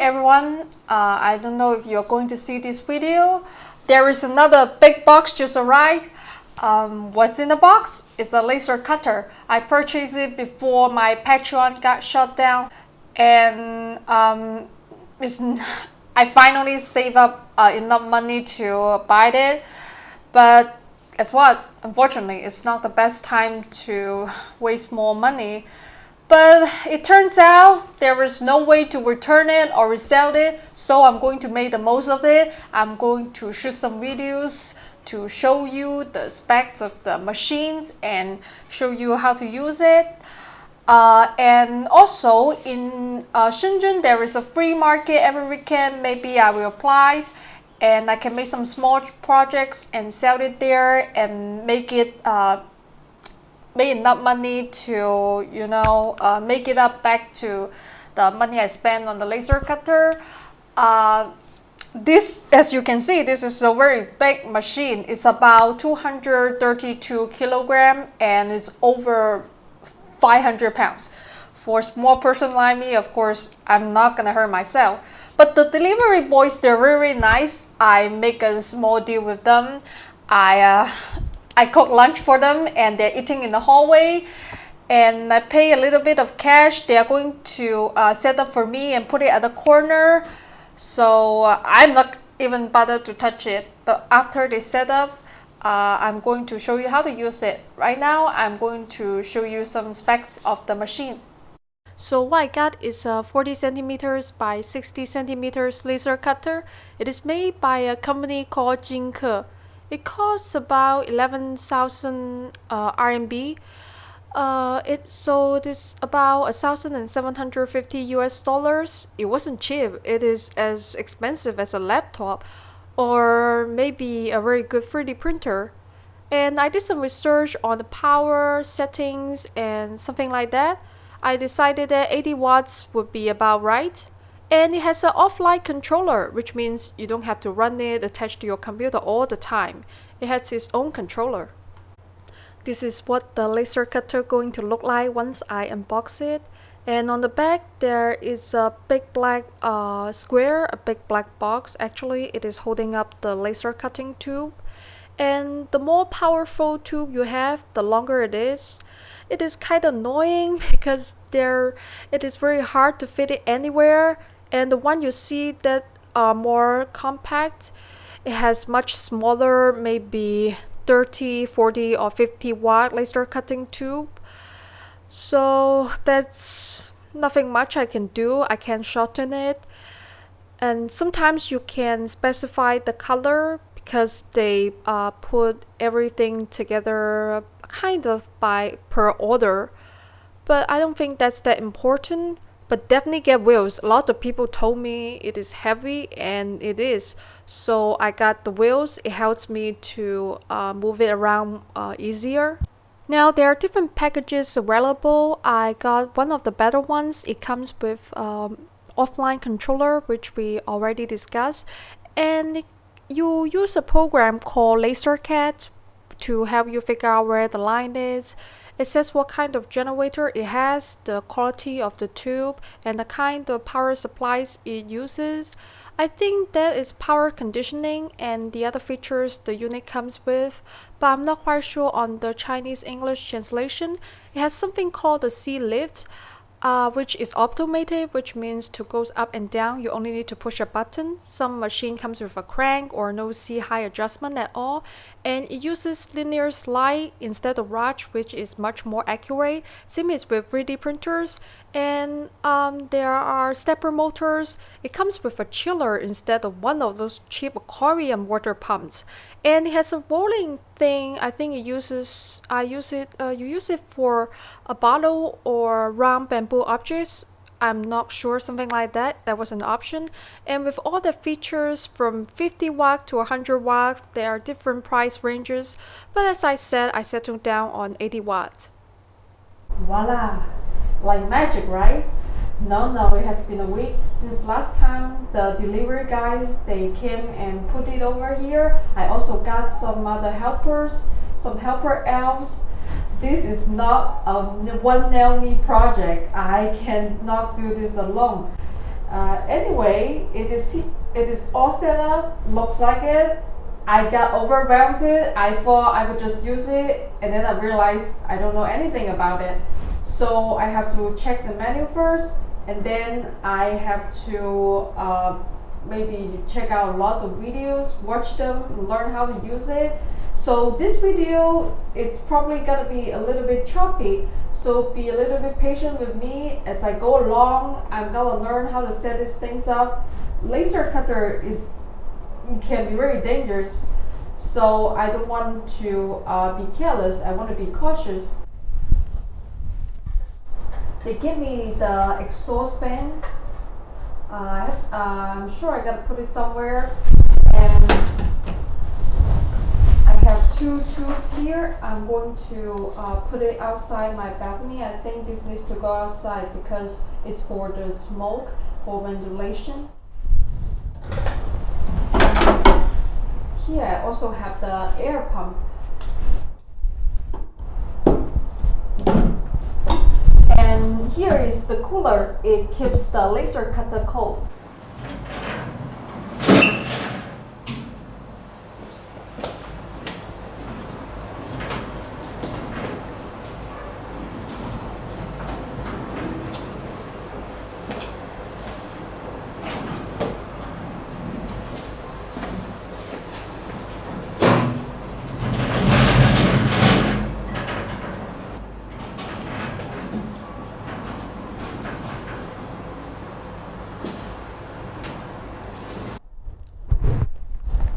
everyone, uh, I don't know if you're going to see this video. There is another big box just arrived. Um, what's in the box? It's a laser cutter. I purchased it before my Patreon got shut down and um, it's, I finally saved up uh, enough money to buy it but guess what? Unfortunately, it's not the best time to waste more money but it turns out there is no way to return it or resell it, so I'm going to make the most of it. I'm going to shoot some videos to show you the specs of the machines and show you how to use it. Uh, and also in uh, Shenzhen, there is a free market every weekend. Maybe I will apply and I can make some small projects and sell it there and make it uh, make enough money to you know uh, make it up back to the money I spent on the laser cutter. Uh, this as you can see this is a very big machine. It's about 232 kilogram and it's over 500 pounds. For a small person like me of course I'm not gonna hurt myself. But the delivery boys they're really nice. I make a small deal with them. I uh, I cook lunch for them and they're eating in the hallway and I pay a little bit of cash. They are going to uh, set up for me and put it at the corner. So uh, I'm not even bothered to touch it. But after they set up, uh, I'm going to show you how to use it. Right now, I'm going to show you some specs of the machine. So what I got is a 40 centimeters by 60 centimeters laser cutter. It is made by a company called Jinke. It costs about 11,000 uh, RMB. Uh, it sold is about 1,750 US dollars. It wasn't cheap. It is as expensive as a laptop or maybe a very good 3D printer. And I did some research on the power settings and something like that. I decided that 80 watts would be about right and it has an offline controller which means you don't have to run it attached to your computer all the time. It has its own controller. This is what the laser cutter going to look like once I unbox it. And on the back there is a big black uh, square a big black box. Actually it is holding up the laser cutting tube. And the more powerful tube you have the longer it is. It is kind of annoying because there it is very hard to fit it anywhere and the one you see that are more compact it has much smaller maybe 30 40 or 50 watt laser cutting tube. So that's nothing much I can do. I can shorten it. And sometimes you can specify the color because they uh, put everything together kind of by per order. But I don't think that's that important but definitely get wheels. A lot of people told me it is heavy and it is. So I got the wheels. It helps me to uh, move it around uh, easier. Now there are different packages available. I got one of the better ones. It comes with um, offline controller which we already discussed. And you use a program called LaserCAD to help you figure out where the line is it says what kind of generator it has, the quality of the tube, and the kind of power supplies it uses. I think that is power conditioning and the other features the unit comes with, but I'm not quite sure on the Chinese English translation. It has something called the Z-lift uh, which is automated, which means to goes up and down, you only need to push a button. Some machine comes with a crank or no C-high adjustment at all, and it uses linear slide instead of rush, which is much more accurate. Same as with 3D printers, and um, there are stepper motors. It comes with a chiller instead of one of those cheap aquarium water pumps and it has a rolling thing. I think it uses I use it uh, you use it for a bottle or round bamboo objects. I'm not sure something like that. That was an option. And with all the features from 50 watt to 100 watt there are different price ranges. But as I said I settled down on 80 watts voila. Like magic right no, no, it has been a week since last time the delivery guys they came and put it over here. I also got some other helpers, some helper elves. This is not a one nail me project. I cannot do this alone. Uh, anyway, it is it is all set up. Looks like it. I got overwhelmed. I thought I would just use it, and then I realized I don't know anything about it. So I have to check the menu first, and then I have to uh, maybe check out a lot of videos, watch them, learn how to use it. So this video, it's probably gonna be a little bit choppy. So be a little bit patient with me as I go along. I'm gonna learn how to set these things up. Laser cutter is can be very dangerous. So I don't want to uh, be careless. I want to be cautious. They gave me the exhaust fan. Uh, uh, I'm sure I gotta put it somewhere. And I have two tubes here. I'm going to uh, put it outside my balcony. I think this needs to go outside because it's for the smoke, for ventilation. Here I also have the air pump. And here is the cooler. It keeps the laser cutter cold.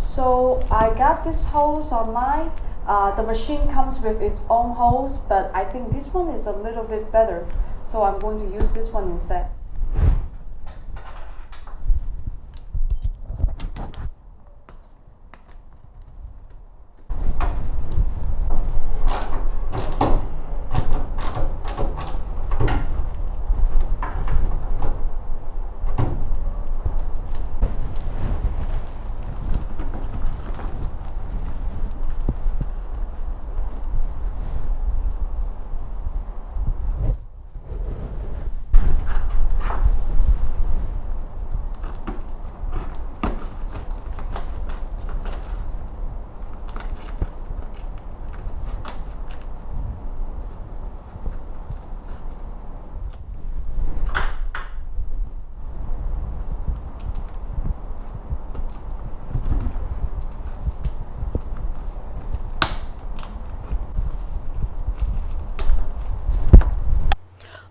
So I got this hose online. Uh, the machine comes with its own hose, but I think this one is a little bit better. So I'm going to use this one instead.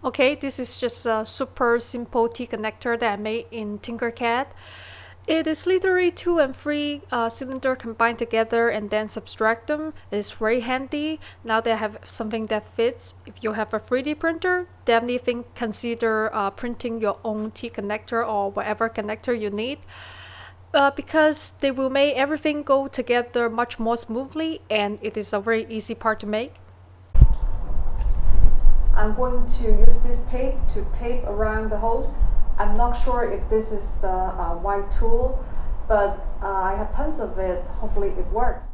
Okay, this is just a super simple T-connector that I made in Tinkercad. It is literally two and three uh, cylinder combined together and then subtract them. It's very handy. Now that I have something that fits, if you have a 3D printer, definitely think, consider uh, printing your own T-connector or whatever connector you need. Uh, because they will make everything go together much more smoothly and it is a very easy part to make. I'm going to use this tape to tape around the hose. I'm not sure if this is the uh, white tool, but uh, I have tons of it. Hopefully it works.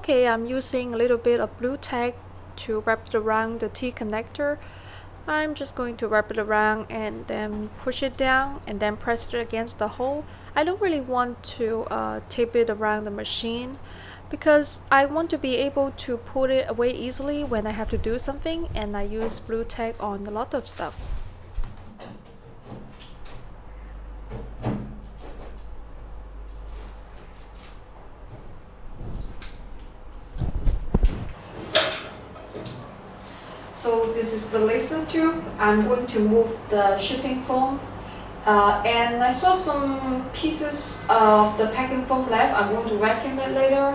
Okay, I'm using a little bit of Blu Tack to wrap it around the T connector. I'm just going to wrap it around and then push it down and then press it against the hole. I don't really want to uh, tape it around the machine because I want to be able to put it away easily when I have to do something and I use Blu Tack on a lot of stuff. So this is the laser tube. I'm going to move the shipping foam. Uh, and I saw some pieces of the packing foam left. I'm going to vacuum it later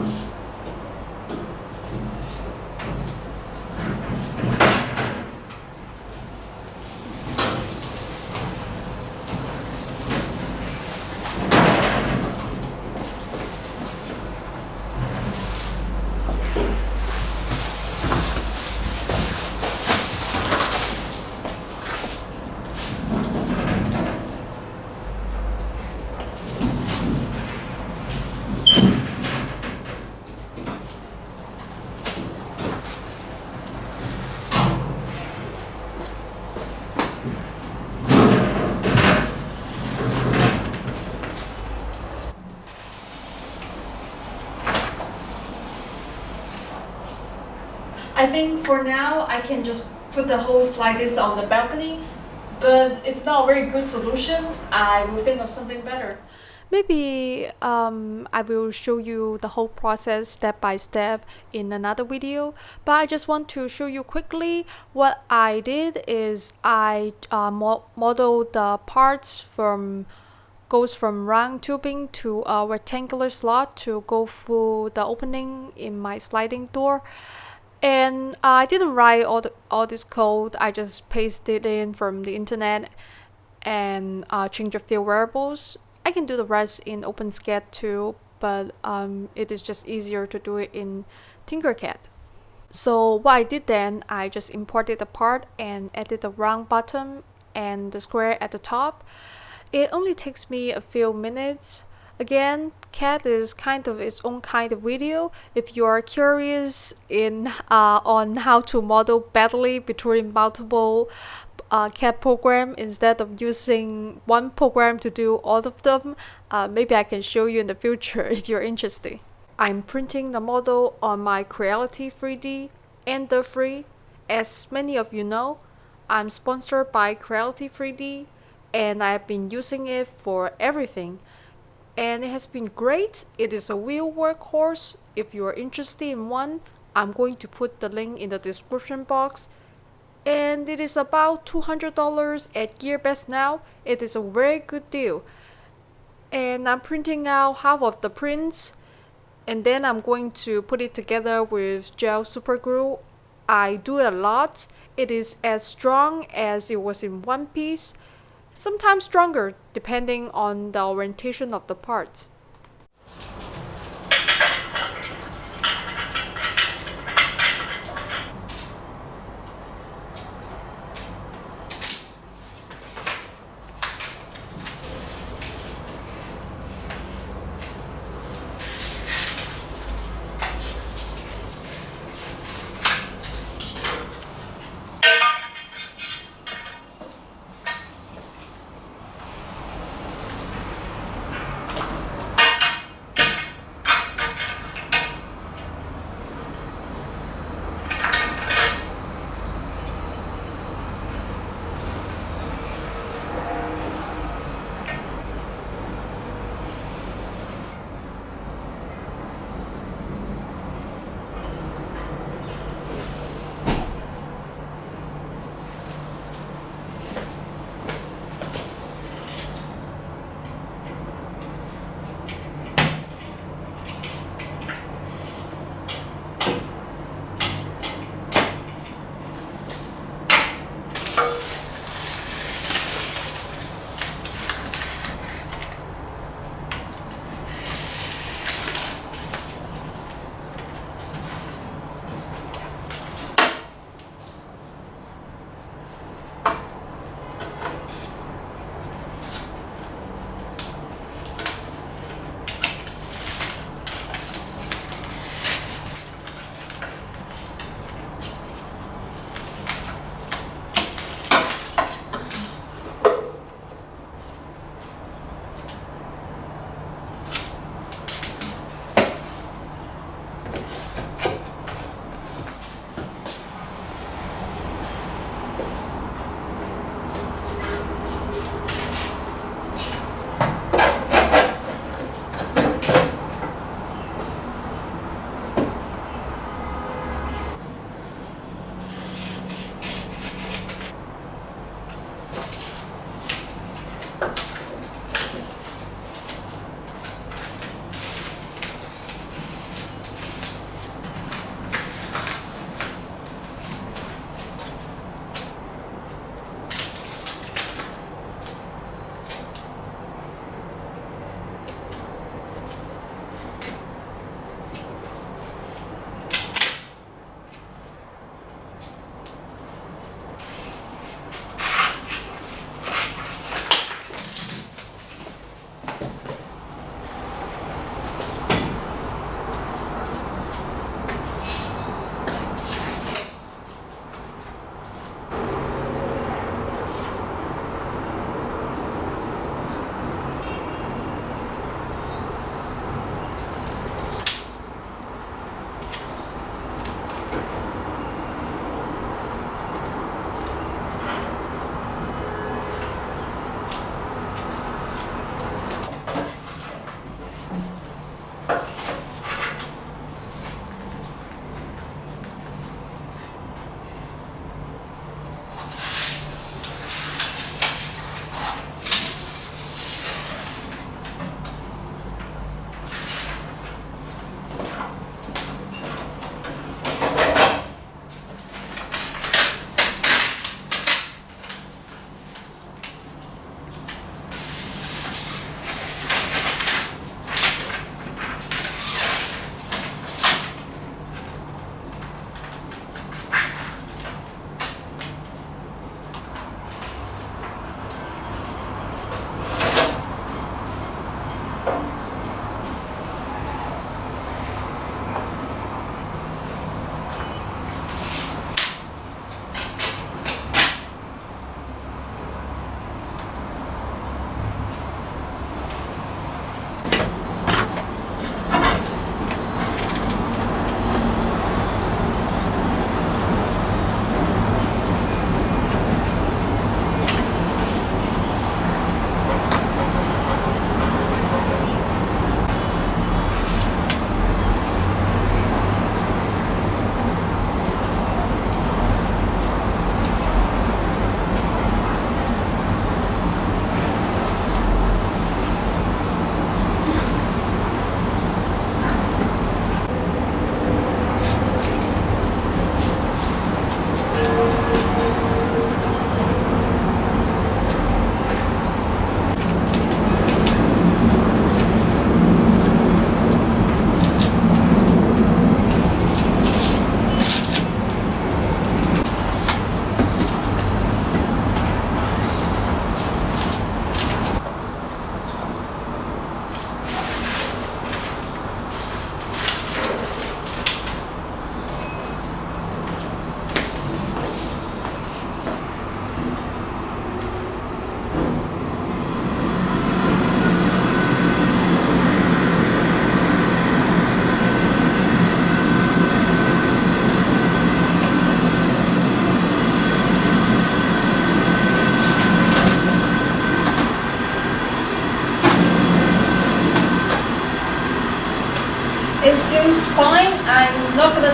also. I think for now I can just put the hose like this on the balcony, but it's not a very good solution. I will think of something better. Maybe um, I will show you the whole process step by step in another video, but I just want to show you quickly what I did is I uh, mo modeled the parts from goes from round tubing to a rectangular slot to go through the opening in my sliding door and I didn't write all the, all this code. I just pasted it in from the internet and uh, change a few variables. I can do the rest in OpenSCAD too but um, it is just easier to do it in Tinkercad. So what I did then I just imported the part and added the round bottom and the square at the top. It only takes me a few minutes. Again, CAD is kind of its own kind of video. If you are curious in uh, on how to model badly between multiple uh, CAD program instead of using one program to do all of them, uh, maybe I can show you in the future if you're interested. I'm printing the model on my Creality 3D Ender 3. As many of you know, I'm sponsored by Creality 3D and I've been using it for everything and it has been great. It is a real workhorse. If you are interested in one, I'm going to put the link in the description box. And it is about $200 at GearBest now. It is a very good deal. And I'm printing out half of the prints and then I'm going to put it together with gel super glue. I do it a lot. It is as strong as it was in one piece sometimes stronger depending on the orientation of the part.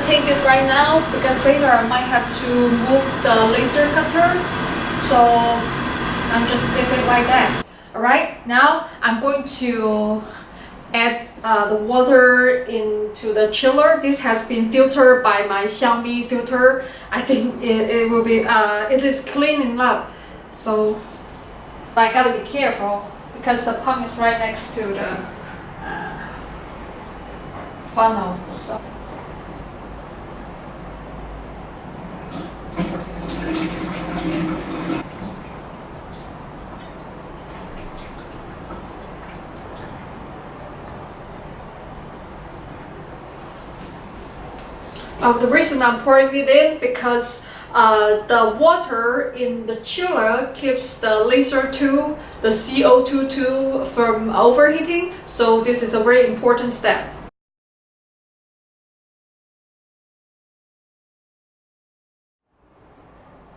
Take it right now because later I might have to move the laser cutter. So I'm just leave it like that. Alright, now I'm going to add uh, the water into the chiller. This has been filtered by my Xiaomi filter. I think it, it will be, uh, it is clean enough. So, but I gotta be careful because the pump is right next to the uh, funnel. So. Uh, the reason I'm pouring it in because uh, the water in the chiller keeps the laser tube, the CO2 tube from overheating. So this is a very important step.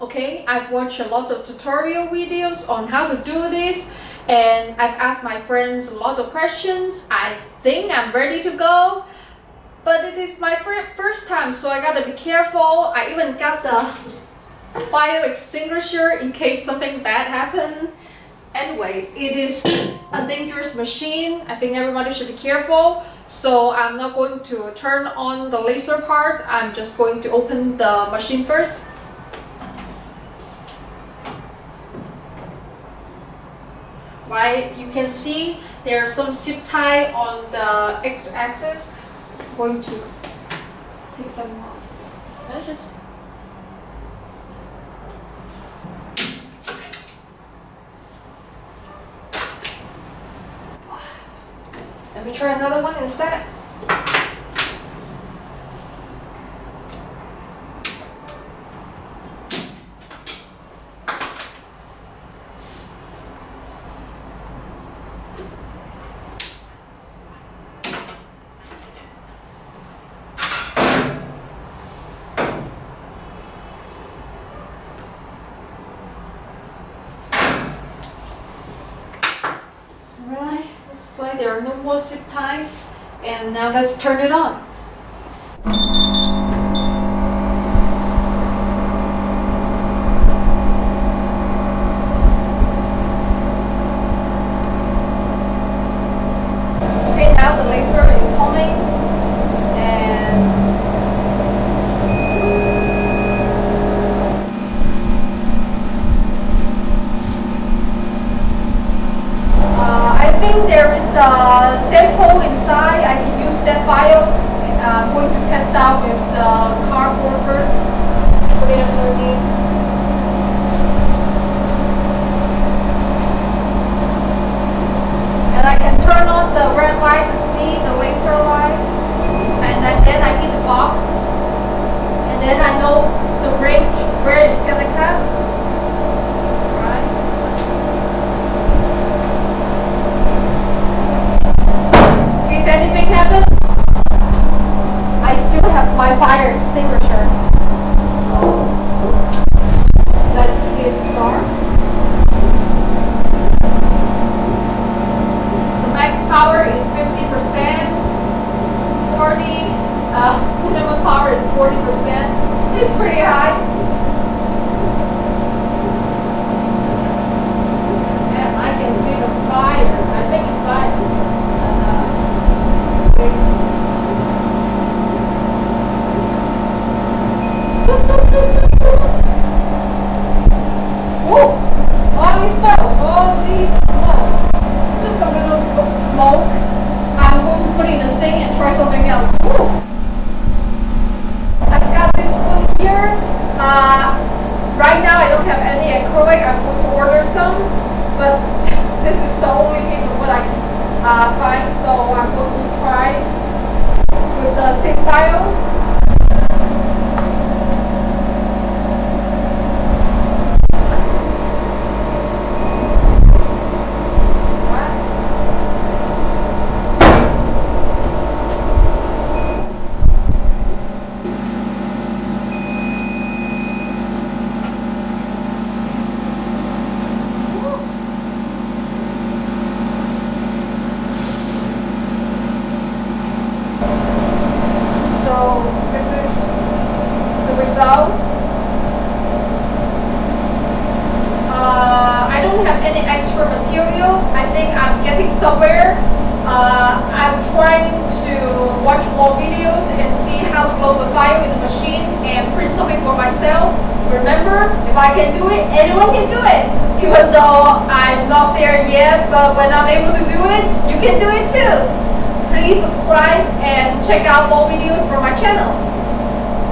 Okay, I've watched a lot of tutorial videos on how to do this and I've asked my friends a lot of questions. I think I'm ready to go. But it is my first time, so I gotta be careful. I even got the fire extinguisher in case something bad happens. Anyway, it is a dangerous machine. I think everybody should be careful. So I'm not going to turn on the laser part. I'm just going to open the machine first. Right, you can see there's some zip tie on the x-axis. Going to take them off. I just Let me try another one instead. Looks there are no more zip ties. And now let's turn it on. Okay, now the laser is humming and Uh, I think there is a sample inside. I can use that file. Uh, I'm going to test out with the cardboard first. Put it underneath. And I can turn on the red light to see the laser light. And then, then I hit the box. And then I